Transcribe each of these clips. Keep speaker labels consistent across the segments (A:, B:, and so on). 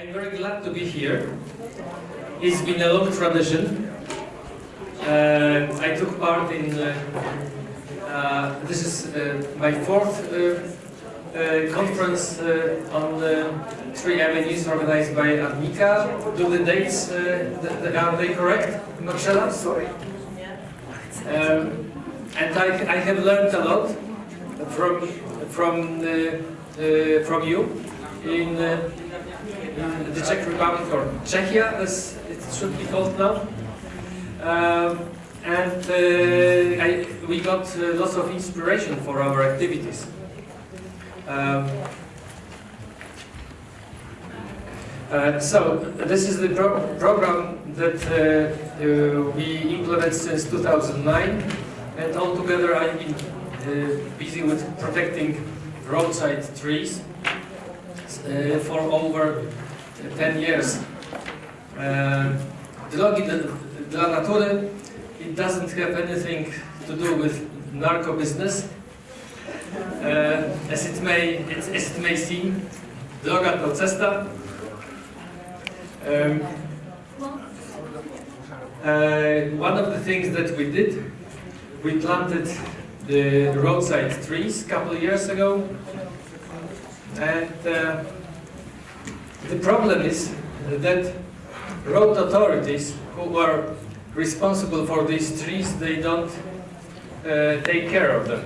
A: I'm very glad to be here. It's been a long tradition. Uh, I took part in, uh, uh, this is uh, my fourth uh, uh, conference uh, on uh, three avenues organized by Arnika. Do the dates, uh, th are they correct, Marcella? Sorry. Um, and I, I have learned a lot from, from, uh, uh, from you in uh, in the Czech Republic or Czechia as it should be called now. Um, and uh, I, we got uh, lots of inspiration for our activities. Um, uh, so this is the pro program that uh, uh, we implement since 2009 and altogether I've been uh, busy with protecting roadside trees uh, for over 10 years. Uh, Drogi dla natury, it doesn't have anything to do with narco business. Uh, as it may, as it may seem, droga to. Um, uh, one of the things that we did, we planted the roadside trees a couple of years ago, and uh, the problem is that road authorities who are responsible for these trees, they don't uh, take care of them.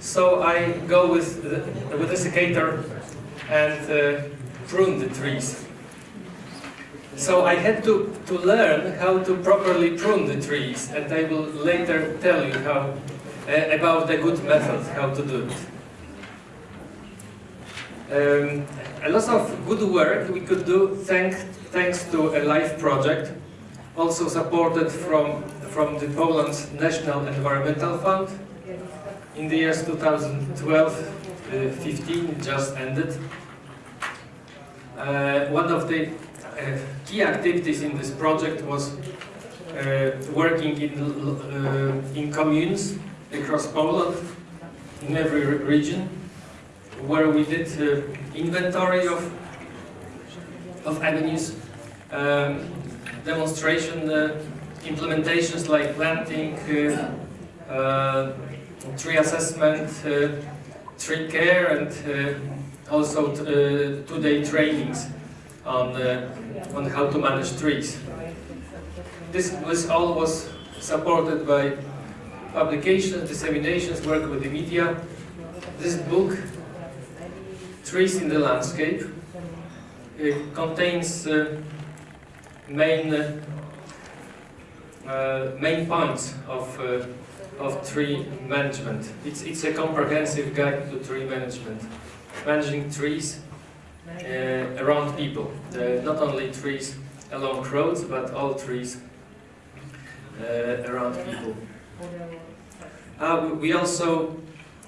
A: So I go with the, with the secator and uh, prune the trees. So I had to, to learn how to properly prune the trees and I will later tell you how uh, about the good method how to do it. Um, a lot of good work we could do thanks, thanks to a LIFE project, also supported from, from the Poland's National Environmental Fund. In the years 2012-15 just ended. Uh, one of the uh, key activities in this project was uh, working in, uh, in communes across Poland, in every region, where we did uh, inventory of, of avenues, um, demonstration uh, implementations like planting, uh, uh, tree assessment, tree care, and also two-day trainings on, on how to manage trees. This was all was supported by publications, disseminations, work with the media. This book trees in the landscape. It contains uh, main uh, main points of uh, of tree management. It's it's a comprehensive guide to tree management, managing trees uh, around people, uh, not only trees along roads, but all trees uh, around people. we also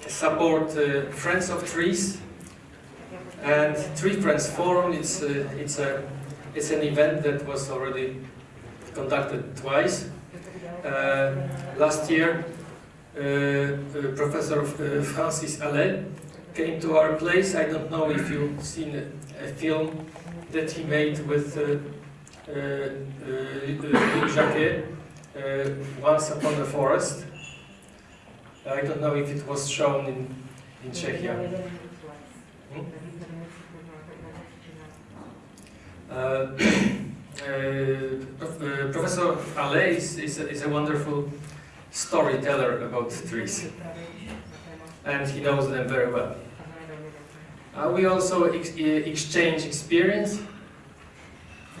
A: support Friends of Trees and Tree Friends Forum, it's, uh, it's, a, it's an event that was already conducted twice. Uh, last year, uh, uh Professor uh, Francis Hallé came to our place. I don't know if you've seen a, a film that he made with Luc Jacquet, Once Upon a Forest. I don't know if it was shown in, in Czechia. Hmm? Uh, uh, Professor Hallé is, is, a, is a wonderful storyteller about trees and he knows them very well. Uh, we also ex exchange experience.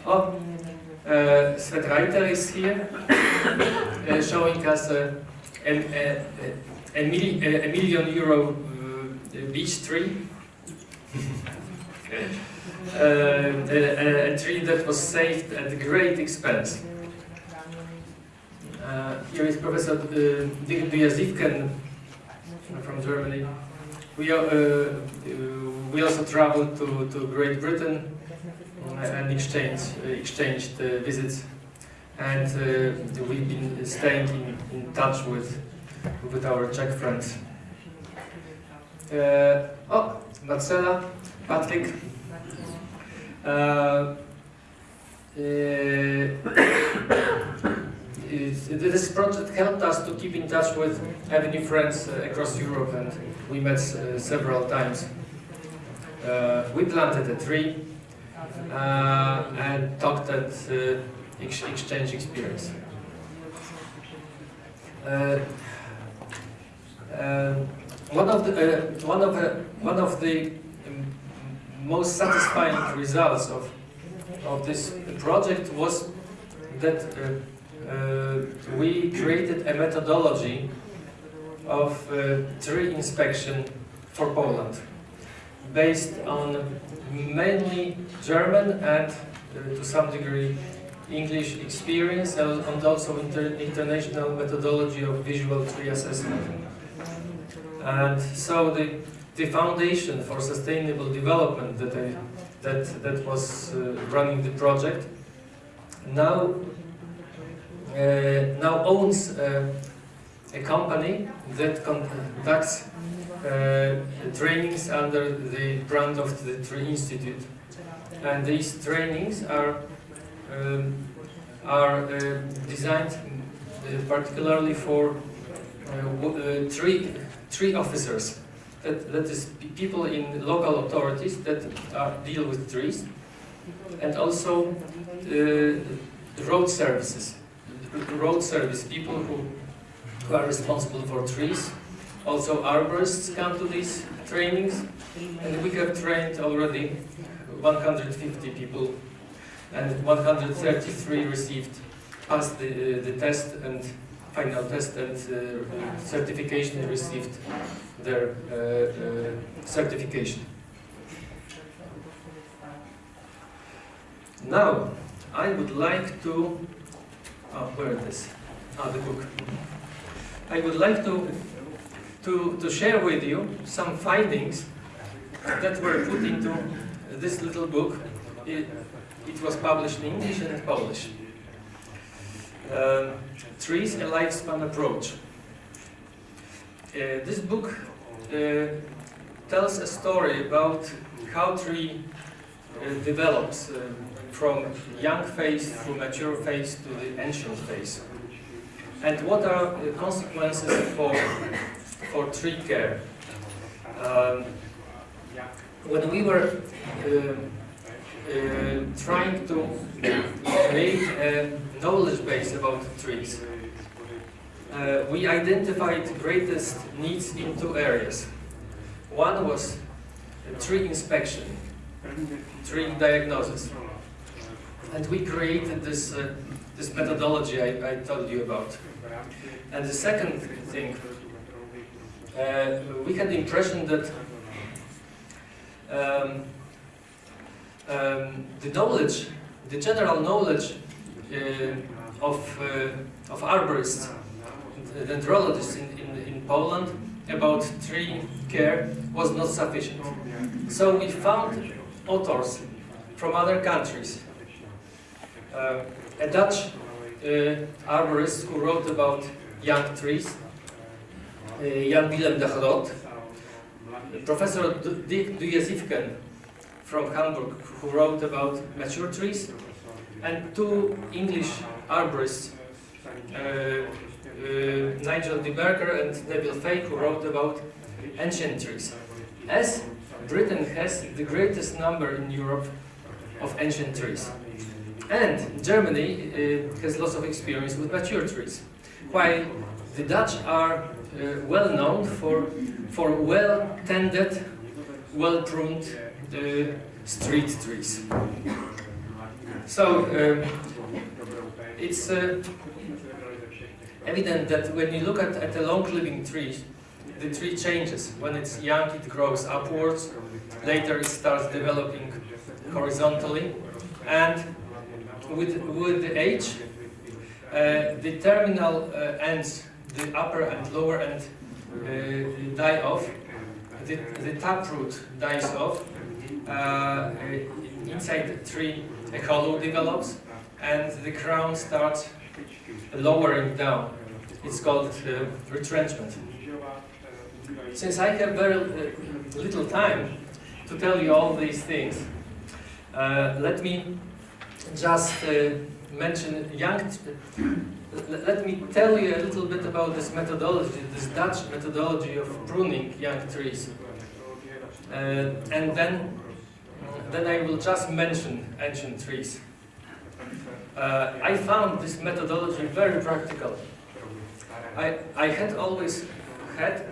A: Oh, uh, is here, uh, showing us a, a, a, a, mil a million euro uh, beech tree. Uh, a, a, tree that was saved at great expense. Uh, here is Professor uh, Dujesiefken from Germany. We, uh, uh, we also traveled to, to Great Britain and exchanged, visits and we've been staying in, in touch with, with our Czech friends. oh, Marcela, Patrick, Uh, this project helped us to keep in touch with Avenue friends uh, across Europe and we met uh, several times. Uh, we planted a tree and talked at ex exchange experience. one of the one of the one of the um, most satisfying results of of this project was that uh, uh, we created a methodology of uh, tree inspection for Poland based on mainly German and uh, to some degree English experience and also inter international methodology of visual tree assessment. And so the, the foundation for sustainable development that I that, that was uh, running the project, now, uh, now owns uh, a company that conducts trainings under the brand of the Tree Institute. And these trainings are, um, are designed particularly for uh, tree, tree officers that, that is people in local authorities that are, deal with trees, and also uh, road services, road service people who, who are responsible for trees. Also arborists come to these trainings, and we have trained already 150 people, and 133 received, passed the, uh, the test and final test and uh, certification received their uh, uh, certification. Now, I would like to, oh, where? Ah, the book. I would like to, to, to share with you some findings that were put into this little book. It, it was published in English and Polish. Uh, trees, a lifespan approach. Uh, this book uh, tells a story about how tree uh, develops uh, from young phase to mature phase to the ancient phase. And what are the consequences for, for tree care? Um, when we were uh, uh, trying to create a knowledge base about trees, uh, we identified greatest needs in two areas. One was tree inspection, tree diagnosis. And we created this, uh, this methodology I, I, told you about. And the second thing, uh, we had the impression that um, um, the knowledge, the general knowledge of, uh, of arborists dendrologists in, in, in Poland about tree care was not sufficient. So we found authors from other countries. Uh, a Dutch uh, arborist who wrote about young trees, uh, Jan Willem de Groot, Professor Dirk Dujesiefken from Hamburg who wrote about mature trees, and two English arborists, uh, uh, Nigel de Berker and Neville Fay who wrote about ancient trees. As Britain has the greatest number in Europe of ancient trees. And Germany uh, has lots of experience with mature trees. While the Dutch are uh, well known for, for well-tended, well-pruned uh, street trees. So um, it's uh, evident that when you look at, at a long-living tree, the tree changes. When it's young, it grows upwards. Later, it starts developing horizontally. And with, with the age, uh, the terminal uh, ends, the upper and lower end, uh, die off. The, the taproot dies off. Uh, inside the tree, a hollow develops, and the crown starts lowering down. It's called uh, retrenchment. Since I have very uh, little time to tell you all these things, uh, let me just uh, mention young. let me tell you a little bit about this methodology, this Dutch methodology of pruning young trees, uh, and then then I will just mention ancient trees. Uh, I found this methodology very practical. I, I had always had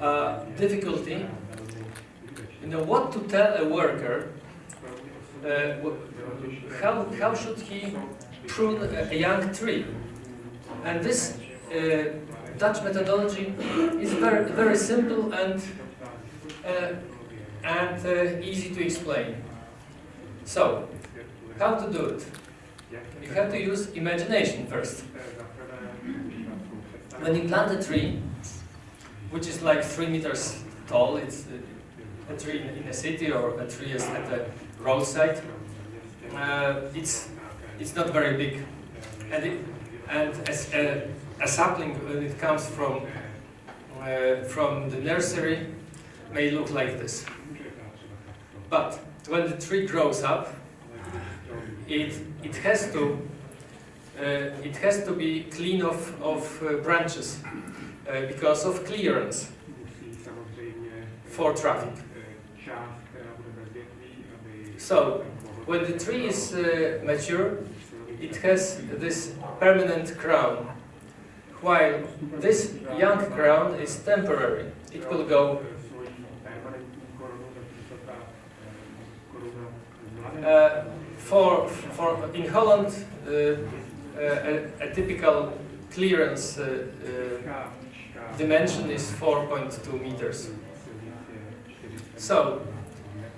A: uh, difficulty, you know, what to tell a worker, uh, how, how should he prune a, young tree. And this uh, Dutch methodology is very, very simple and, uh, and uh, easy to explain. So, how to do it? You have to use imagination first. When you plant a tree, which is like three meters tall, it's a tree in a city or a tree at a roadside, uh, it's, it's not very big. And, it, and as a, a, sapling, when it comes from, uh, from the nursery, may look like this. But when the tree grows up, it, it has to uh, it has to be clean of, of uh, branches uh, because of clearance for traffic. So, when the tree is uh, mature, it has this permanent crown, while this young crown is temporary. It will go uh, for, for in Holland uh, a, a, typical clearance uh, uh, dimension is 4.2 meters. So,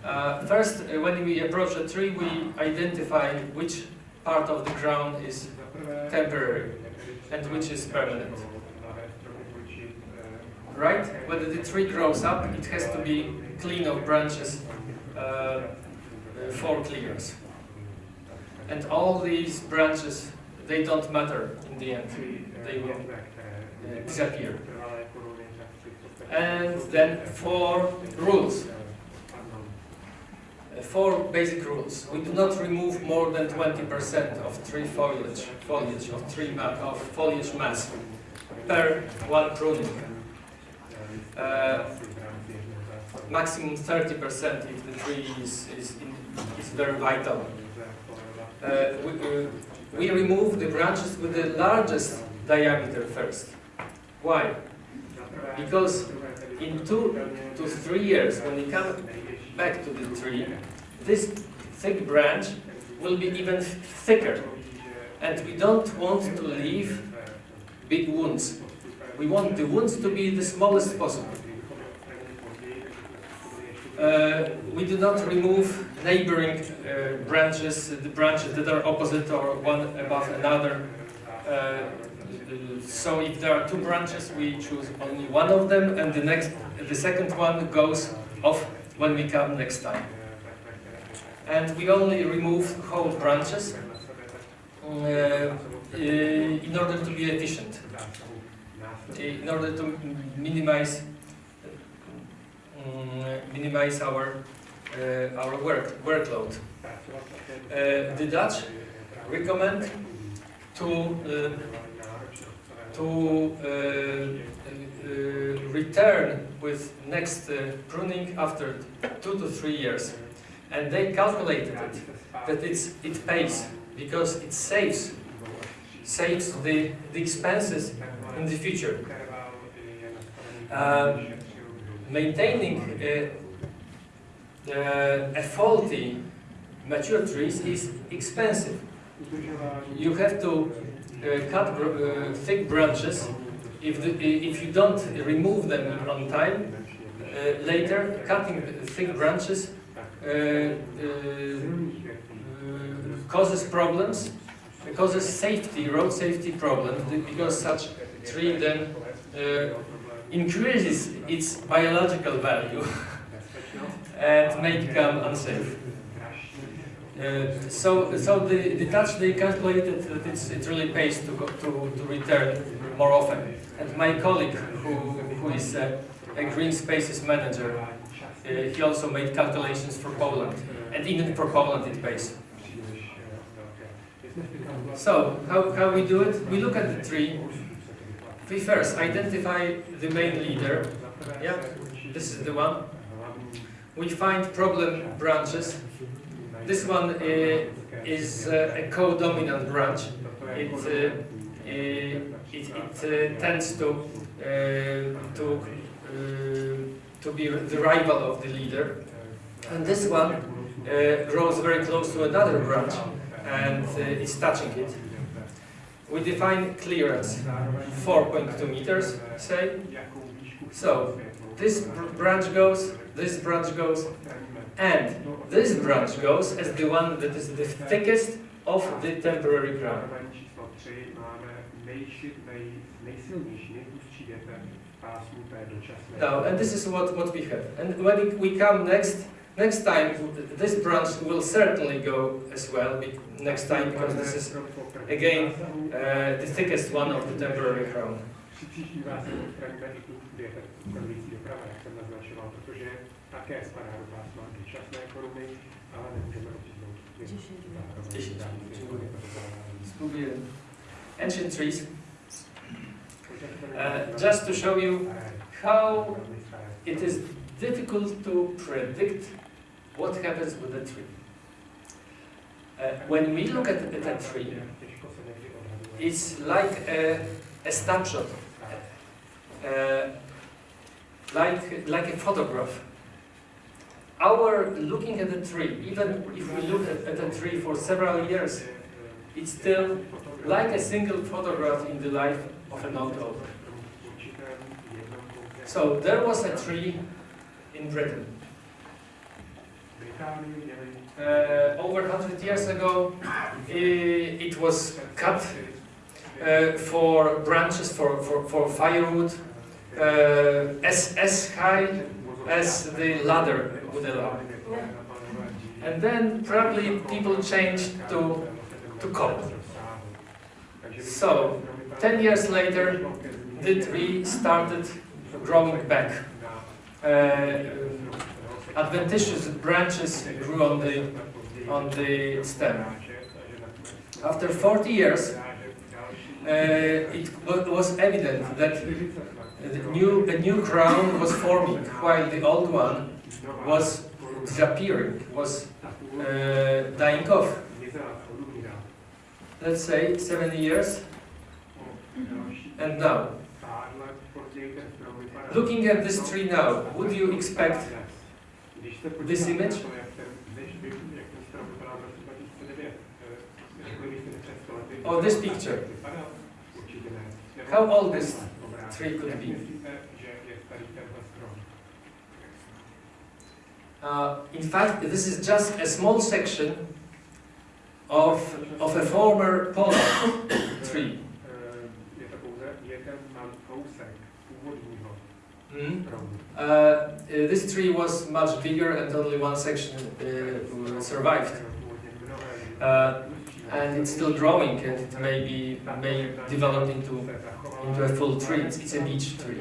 A: uh, first, uh, when we approach a tree, we identify which part of the ground is temporary and which is permanent. Right? When the tree grows up, it has to be clean of branches uh, for clearance. And all these branches they don't matter in the end. They will uh, disappear. And then four rules. Uh, four basic rules. We do not remove more than 20% of tree foliage, foliage of tree of foliage mass per one pruning. Uh, maximum 30% if the tree is, is, in, is very vital. Uh, we, uh, we remove the branches with the largest diameter first. Why? Because in two to three years, when we come back to the tree, this thick branch will be even thicker. And we don't want to leave big wounds. We want the wounds to be the smallest possible. Uh, we do not remove neighboring uh, branches, the branches that are opposite or one above another. Uh, so if there are two branches, we choose only one of them, and the next, the second one goes off when we come next time. And we only remove whole branches uh, in order to be efficient, in order to minimize um, minimize our uh, our work workload. Uh, the Dutch recommend to uh, to return with next pruning after two to three years, and they calculated it that it's it pays because it saves saves the the expenses in the future. Uh, maintaining uh, a faulty mature trees is expensive. You have to uh, cut uh, thick branches. If, the, if you don't remove them on time, uh, later cutting thick branches uh, uh, causes problems, causes safety, road safety problems, because such tree then increases its biological value and may become unsafe. Uh, so, so the, the Dutch they calculated that it's, it really pays to go, to, to return more often. And my colleague, who, who is a, a green spaces manager, uh, he also made calculations for Poland. and even for Poland it pays. So, how, how we do it? We look at the tree. We first identify the main leader. Yeah, this is the one. We find problem branches. This one uh, is uh, a co-dominant branch. It, uh, it, it uh, tends to uh, to uh, to be the rival of the leader. And this one uh, grows very close to another branch and uh, is touching it. We define clearance 4.2 meters, say. So this br branch goes, this branch goes, and this branch goes as the one that is the thickest of the temporary crown. Now, and this is what, what we have. And when we come next, next time, this branch will certainly go as well next time because this is again uh, the thickest one of the temporary crown.
B: Přiblížívá se odstraníme i tu diete, ukazující doprava, jak jsem naznačoval, protože také spadá do pásma dočasné koruny, ale nemůžeme odříznout.
A: Dziesięć. Dziękuję. Spróbuję. Ancient trees. Uh, just to show you how it is difficult to predict what happens with a tree. Uh, when we look at, at a tree, it's like a, a snapshot, uh, like, like a photograph. Our looking at a tree, even if we look at, at a tree for several years, it's still like a single photograph in the life of an old oak. So there was a tree in Britain. Uh, over 100 years ago, i- it was cut uh, for branches for, for, for firewood as, as high as the ladder would allow. And then probably people changed to, to coal. So, 10 years later, the tree started growing back. Uh, adventitious branches grew on the, on the stem. After 40 years, uh, it was evident that the new, a new crown was forming while the old one was disappearing, was uh, dying off. Let's say 70 years, and now, looking at this tree now, would you expect this image? Or this picture. How old is tree could be? Uh, in fact, this is just a small section of, of a former Poland tree. Mm. Uh, uh, this tree was much bigger and only one section uh, survived. Uh, and it's still growing and it may be may develop into into a full tree. It's, a beech tree.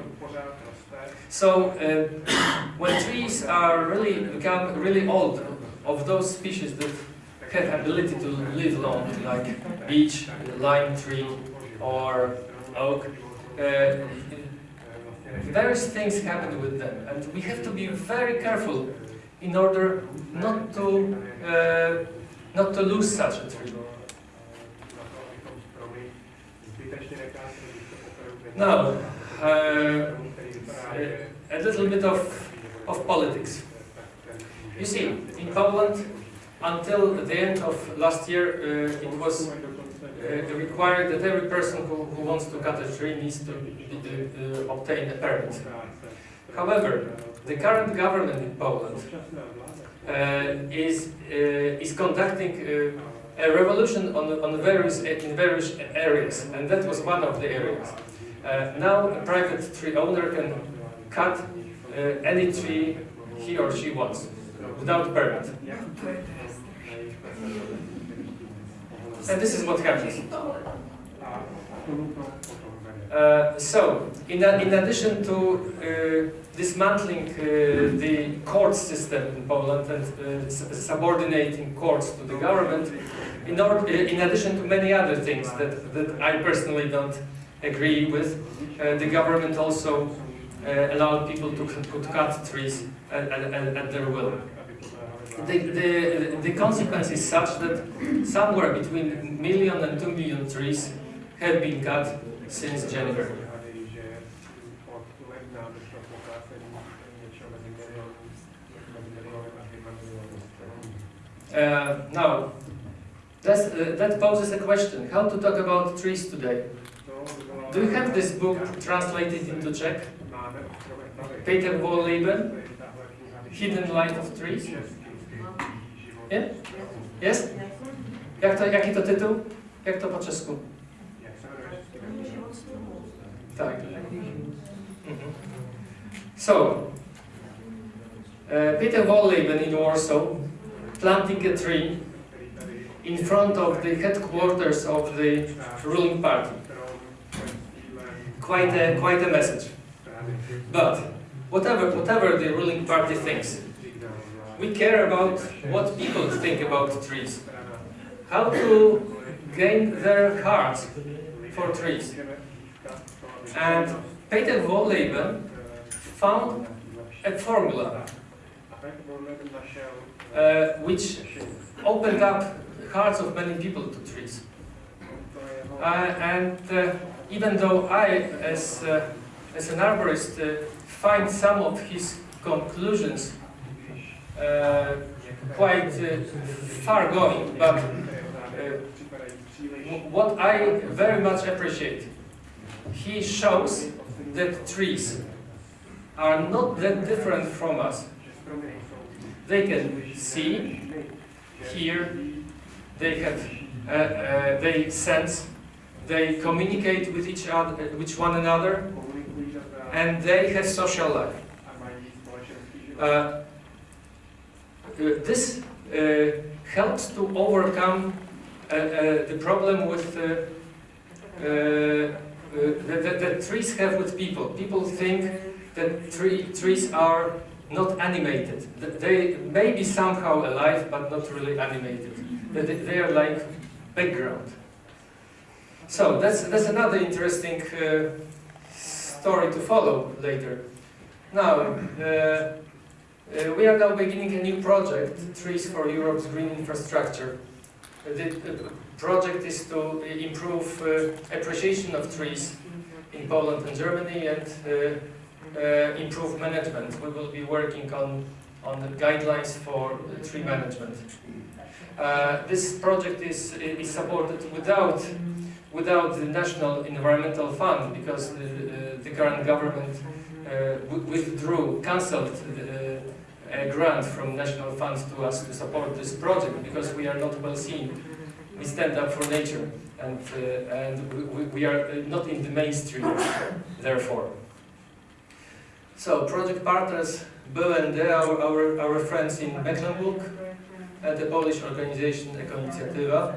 A: So uh, when trees are really become really old, of those species that have ability to live long, like beech, lime tree, or oak, uh, various things happen with them, and we have to be very careful in order not to uh, not to lose such a tree. Now, uh, a little bit of, of politics. You see, in Poland, until the end of last year, uh, it was uh, required that every person who, who wants to cut a tree needs to uh, obtain a permit. However, the current government in Poland uh, is uh, is conducting uh, a revolution on on various in various areas, and that was one of the areas. Uh, now, a private tree owner can cut uh, any tree he or she wants without permit, and this is what happens. Uh, so, in, a, in addition to uh, dismantling uh, the court system in Poland and uh, subordinating courts to the government, in, or, in addition to many other things that, that I personally don't agree with, uh, the government also uh, allowed people to, to cut trees at, at, at their will. The, the, the consequence is such that somewhere between a million and two million trees have been cut since January. Uh, now, uh, that poses a question, how to talk about trees today? Do you have this book translated into Czech? Peter Wohlleben, Hidden Life of Trees? Nie? Jest? Jak to, jaki to tytuł? Jak to po czesku? Tak. Mhm. So, uh, Peter Wohlleben in Warsaw planting a tree in front of the headquarters of the ruling party. Quite a, quite a message. But whatever, whatever the ruling party thinks, we care about what people think about trees. How to gain their hearts for trees. And Peter Wohlleben found a formula uh, which opened up hearts of many people to trees. Uh, and uh, even though I, as, uh, as an arborist, uh, find some of his conclusions uh, quite uh, far going, but uh, what I very much appreciate, he shows that trees are not that different from us. They can see, hear, they have, uh, they sense, they communicate with each other, with one another, and they have social life. Uh, uh, this uh, helps to overcome uh, uh, the problem with uh, that, that, trees have with people. People think that tree, trees are not animated. They may be somehow alive, but not really animated. They are like background. So that's that's another interesting uh, story to follow later. Now, uh, uh, we are now beginning a new project, Trees for Europe's Green Infrastructure. Uh, The project is to improve uh, appreciation of trees in Poland and Germany and uh, improve management. We will be working on, on the guidelines for tree management. Uh, this project is, is supported without, without the National Environmental Fund because the, uh, the current government uh, withdrew, cancelled the, a grant from national funds to us to support this project because we are not well seen. We stand up for nature and, uh, and we- we, are uh, not in the mainstream, therefore. So, project partners, BLND, our, our, our friends in Mecklenburg, and the Polish organization Ekoinicjatywa.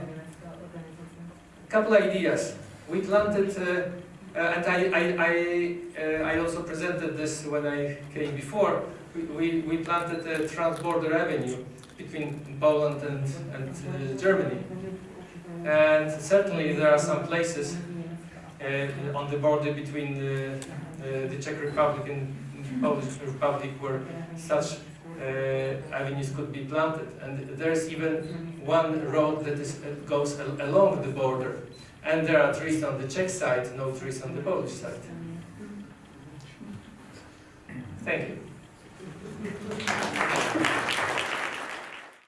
A: Couple ideas. We planted, uh, uh, and I, I, I, uh, I also presented this when I came before, we, we, we planted a transborder avenue between Poland and, and uh, Germany. And certainly there are some places uh, on the border between the, Czech Republic and Polish Republic where such uh, avenues could be planted. And there's even one road that is, uh, goes al along the border. And there are trees on the Czech side, no trees on the Polish side. Thank you.